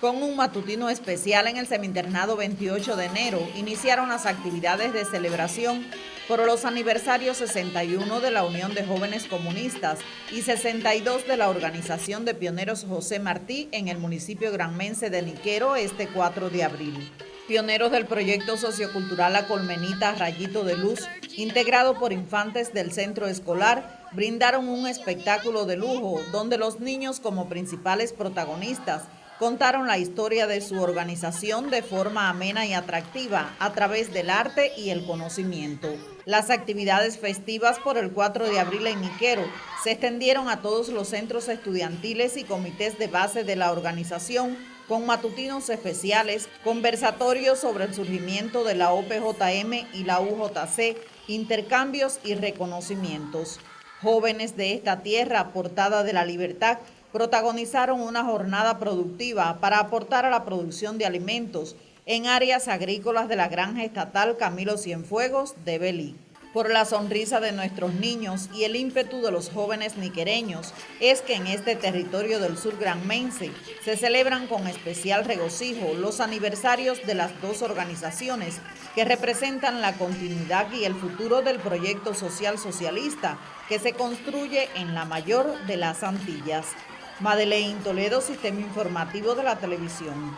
Con un matutino especial en el Seminternado 28 de enero, iniciaron las actividades de celebración por los aniversarios 61 de la Unión de Jóvenes Comunistas y 62 de la Organización de Pioneros José Martí en el municipio granmense de Niquero este 4 de abril. Pioneros del proyecto sociocultural La Colmenita Rayito de Luz, integrado por infantes del centro escolar, brindaron un espectáculo de lujo donde los niños como principales protagonistas contaron la historia de su organización de forma amena y atractiva a través del arte y el conocimiento. Las actividades festivas por el 4 de abril en Niquero se extendieron a todos los centros estudiantiles y comités de base de la organización con matutinos especiales, conversatorios sobre el surgimiento de la OPJM y la UJC, intercambios y reconocimientos. Jóvenes de esta tierra portada de la libertad protagonizaron una jornada productiva para aportar a la producción de alimentos en áreas agrícolas de la granja estatal Camilo Cienfuegos de Belí. Por la sonrisa de nuestros niños y el ímpetu de los jóvenes niquereños es que en este territorio del sur granmense se celebran con especial regocijo los aniversarios de las dos organizaciones que representan la continuidad y el futuro del proyecto social socialista que se construye en la mayor de las Antillas. Madeleine Toledo, Sistema Informativo de la Televisión.